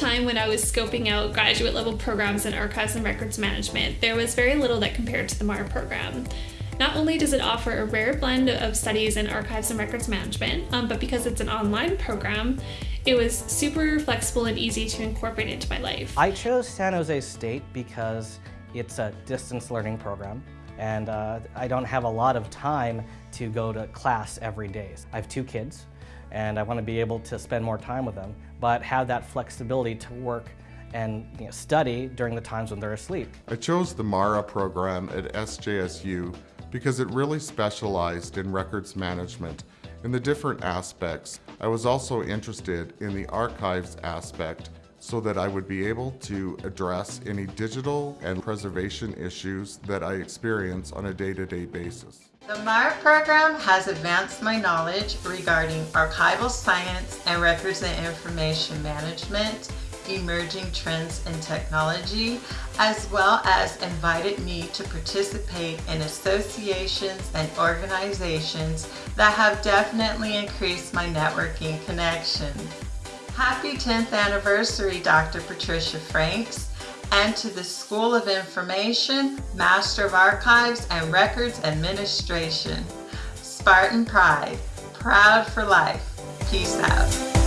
I was scoping out graduate level programs in archives and records management, there was very little that compared to the MARA program. Not only does it offer a rare blend of studies in archives and records management, um, but because it's an online program, it was super flexible and easy to incorporate into my life. I chose San Jose State because it's a distance learning program and uh, I don't have a lot of time to go to class every day. I have two kids and I want to be able to spend more time with them, but have that flexibility to work and you know, study during the times when they're asleep. I chose the MARA program at SJSU because it really specialized in records management in the different aspects. I was also interested in the archives aspect so that I would be able to address any digital and preservation issues that I experience on a day-to-day -day basis. The MARA program has advanced my knowledge regarding archival science and records and information management, emerging trends in technology, as well as invited me to participate in associations and organizations that have definitely increased my networking connections. Happy 10th anniversary, Dr. Patricia Franks and to the School of Information, Master of Archives and Records Administration. Spartan Pride, proud for life. Peace out.